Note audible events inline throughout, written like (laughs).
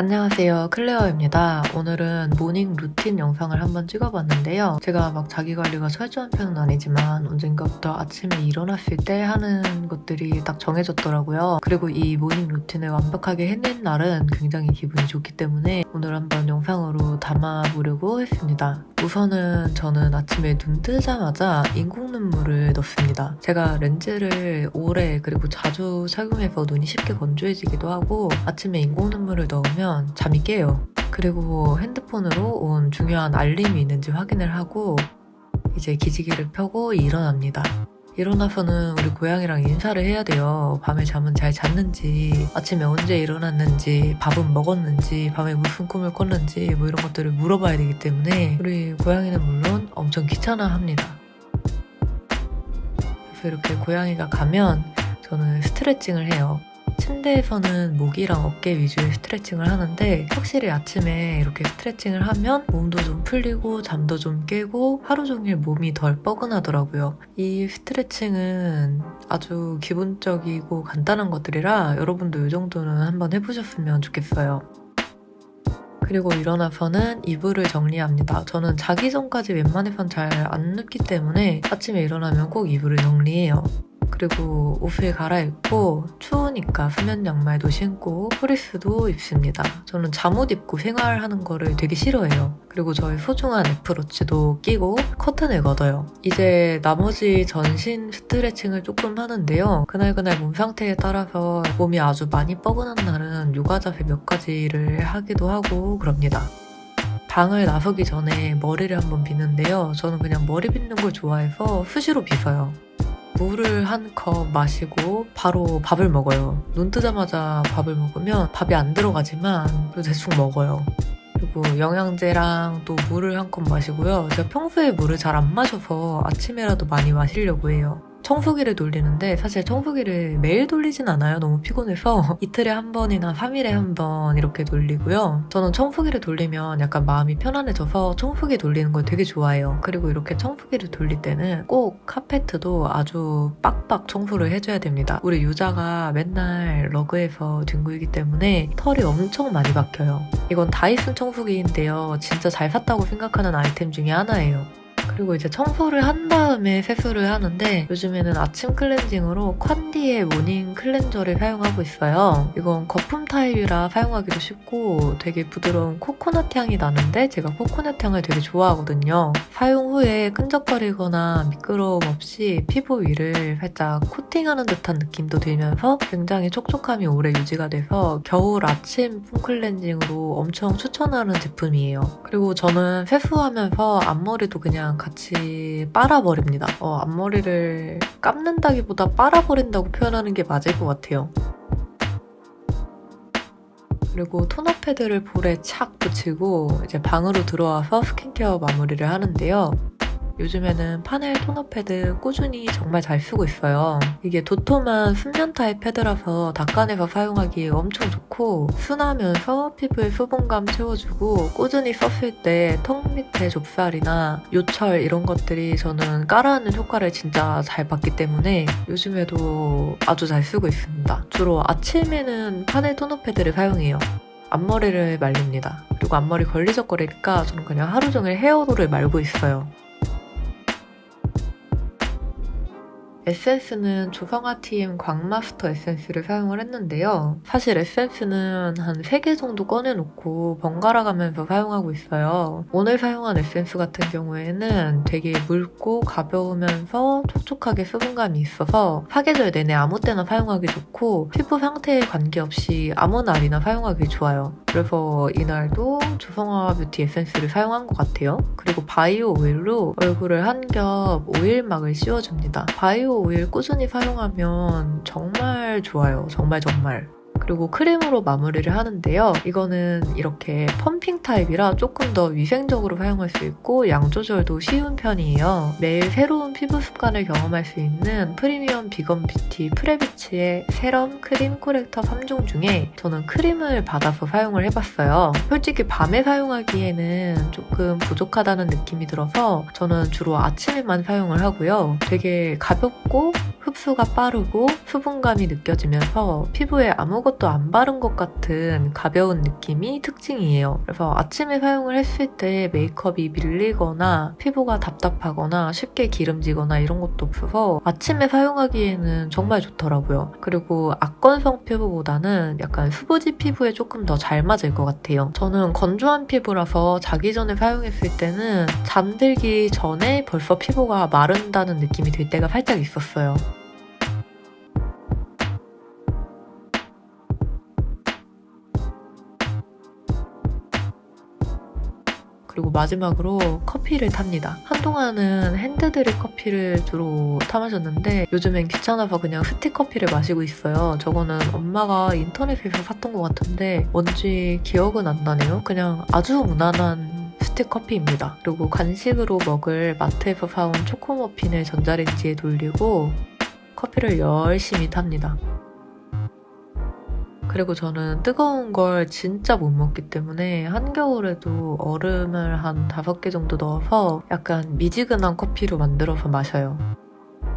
안녕하세요. 클레어입니다. 오늘은 모닝 루틴 영상을 한번 찍어봤는데요. 제가 막 자기관리가 철저한 편은 아니지만 언젠가부터 아침에 일어났을 때 하는 것들이 딱 정해졌더라고요. 그리고 이 모닝 루틴을 완벽하게 해낸 날은 굉장히 기분이 좋기 때문에 오늘 한번 영상으로 담아보려고 했습니다. 우선은 저는 아침에 눈 뜨자마자 인공 눈물을 넣습니다. 제가 렌즈를 오래 그리고 자주 착용해서 눈이 쉽게 건조해지기도 하고 아침에 인공 눈물을 넣으면 하면 잠이 깨요. 그리고 핸드폰으로 온 중요한 알림이 있는지 확인을 하고 이제 기지개를 펴고 일어납니다. 일어나서는 우리 고양이랑 인사를 해야 돼요. 밤에 잠은 잘 잤는지, 아침에 언제 일어났는지, 밥은 먹었는지, 밤에 무슨 꿈을 꿨는지 뭐 이런 것들을 물어봐야 되기 때문에 우리 고양이는 물론 엄청 귀찮아합니다. 그래서 이렇게 고양이가 가면 저는 스트레칭을 해요. 침대에서는 목이랑 어깨 위주의 스트레칭을 하는데 확실히 아침에 이렇게 스트레칭을 하면 몸도 좀 풀리고 잠도 좀 깨고 하루 종일 몸이 덜 뻐근하더라고요. 이 스트레칭은 아주 기본적이고 간단한 것들이라 여러분도 이 정도는 한번 해보셨으면 좋겠어요. 그리고 일어나서는 이불을 정리합니다. 저는 자기 전까지 웬만해선 잘 안 눕기 때문에 아침에 일어나면 꼭 이불을 정리해요. 그리고 옷을 갈아입고 추우니까 수면 양말도 신고 프리스도 입습니다. 저는 잠옷 입고 생활하는 거를 되게 싫어해요. 그리고 저의 소중한 애플워치도 끼고 커튼을 걷어요. 이제 나머지 전신 스트레칭을 조금 하는데요. 그날그날 몸 상태에 따라서 몸이 아주 많이 뻐근한 날은 요가 자세 몇 가지를 하기도 하고 그럽니다. 방을 나서기 전에 머리를 한번 빗는데요. 저는 그냥 머리 빗는 걸 좋아해서 수시로 빗어요. 물을 한 컵 마시고 바로 밥을 먹어요. 눈 뜨자마자 밥을 먹으면 밥이 안 들어가지만 대충 먹어요. 그리고 영양제랑 또 물을 한 컵 마시고요. 제가 평소에 물을 잘 안 마셔서 아침에라도 많이 마시려고 해요. 청소기를 돌리는데 사실 청소기를 매일 돌리진 않아요. 너무 피곤해서 (laughs) 이틀에 한 번이나 3일에 한 번 이렇게 돌리고요. 저는 청소기를 돌리면 약간 마음이 편안해져서 청소기 돌리는 걸 되게 좋아해요. 그리고 이렇게 청소기를 돌릴 때는 꼭 카페트도 아주 빡빡 청소를 해줘야 됩니다. 우리 유자가 맨날 러그에서 뒹굴기 때문에 털이 엄청 많이 박혀요. 이건 다이슨 청소기인데요. 진짜 잘 샀다고 생각하는 아이템 중에 하나예요. 그리고 이제 청소를 한 다음에 세수를 하는데 요즘에는 아침 클렌징으로 콴디의 모닝 클렌저를 사용하고 있어요. 이건 거품 타입이라 사용하기도 쉽고 되게 부드러운 코코넛 향이 나는데 제가 코코넛 향을 되게 좋아하거든요. 사용 후에 끈적거리거나 미끄러움 없이 피부 위를 살짝 코팅하는 듯한 느낌도 들면서 굉장히 촉촉함이 오래 유지가 돼서 겨울 아침 폼 클렌징으로 엄청 추천하는 제품이에요. 그리고 저는 세수하면서 앞머리도 그냥 같이 빨아버립니다. 어, 앞머리를 감는다기보다 빨아버린다고 표현하는 게 맞을 것 같아요. 그리고 토너 패드를 볼에 착 붙이고 이제 방으로 들어와서 스킨케어 마무리를 하는데요. 요즘에는 파넬 토너 패드 꾸준히 정말 잘 쓰고 있어요. 이게 도톰한 순면 타입 패드라서 닦아내서 사용하기 엄청 좋고 순하면서 피부에 수분감 채워주고 꾸준히 썼을 때 턱 밑에 좁쌀이나 요철 이런 것들이 저는 가라앉는 효과를 진짜 잘 받기 때문에 요즘에도 아주 잘 쓰고 있습니다. 주로 아침에는 파넬 토너 패드를 사용해요. 앞머리를 말립니다. 그리고 앞머리 걸리적거리니까 저는 그냥 하루 종일 헤어롤을 말고 있어요. 에센스는 조성아 TM 광마스터 에센스를 사용을 했는데요. 사실 에센스는 한 3개 정도 꺼내놓고 번갈아 가면서 사용하고 있어요. 오늘 사용한 에센스 같은 경우에는 되게 묽고 가벼우면서 촉촉하게 수분감이 있어서 사계절 내내 아무 때나 사용하기 좋고 피부 상태에 관계없이 아무 날이나 사용하기 좋아요. 그래서 이날도 조성아 뷰티 에센스를 사용한 것 같아요. 그리고 바이오 오일로 얼굴을 한 겹 오일막을 씌워줍니다. 바이오 오일 꾸준히 사용하면 정말 좋아요. 정말 정말. 그리고 크림으로 마무리를 하는데요. 이거는 이렇게 펌핑 타입이라 조금 더 위생적으로 사용할 수 있고 양 조절도 쉬운 편이에요. 매일 새로운 피부 습관을 경험할 수 있는 프리미엄 비건 뷰티 프레비치의 세럼, 크림, 코렉터 3종 중에 저는 크림을 받아서 사용을 해봤어요. 솔직히 밤에 사용하기에는 조금 부족하다는 느낌이 들어서 저는 주로 아침에만 사용을 하고요. 되게 가볍고 흡수가 빠르고 수분감이 느껴지면서 피부에 아무것도 안 바른 것 같은 가벼운 느낌이 특징이에요. 그래서 아침에 사용을 했을 때 메이크업이 밀리거나 피부가 답답하거나 쉽게 기름지거나 이런 것도 없어서 아침에 사용하기에는 정말 좋더라고요. 그리고 악건성 피부보다는 약간 수부지 피부에 조금 더 잘 맞을 것 같아요. 저는 건조한 피부라서 자기 전에 사용했을 때는 잠들기 전에 벌써 피부가 마른다는 느낌이 들 때가 살짝 있었어요. 그리고 마지막으로 커피를 탑니다. 한동안은 핸드드립 커피를 주로 타 마셨는데 요즘엔 귀찮아서 그냥 스틱 커피를 마시고 있어요. 저거는 엄마가 인터넷에서 샀던 것 같은데 뭔지 기억은 안 나네요. 그냥 아주 무난한 스틱 커피입니다. 그리고 간식으로 먹을 마트에서 사온 초코머핀을 전자레인지에 돌리고 커피를 열심히 탑니다. 그리고 저는 뜨거운 걸 진짜 못 먹기 때문에 한겨울에도 얼음을 한 5개 정도 넣어서 약간 미지근한 커피로 만들어서 마셔요.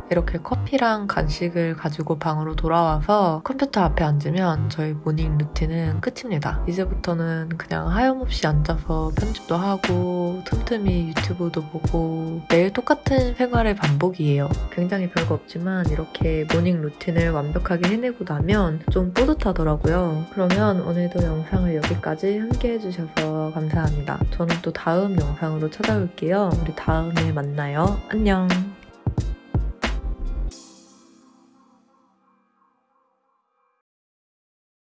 이렇게 커피랑 간식을 가지고 방으로 돌아와서 컴퓨터 앞에 앉으면 저의 모닝 루틴은 끝입니다. 이제부터는 그냥 하염없이 앉아서 편집도 하고 틈틈이 유튜브도 보고 매일 똑같은 생활의 반복이에요. 굉장히 별거 없지만 이렇게 모닝 루틴을 완벽하게 해내고 나면 좀 뿌듯하더라고요. 그러면 오늘도 영상을 여기까지 함께 해주셔서 감사합니다. 저는 또 다음 영상으로 찾아올게요. 우리 다음에 만나요. 안녕.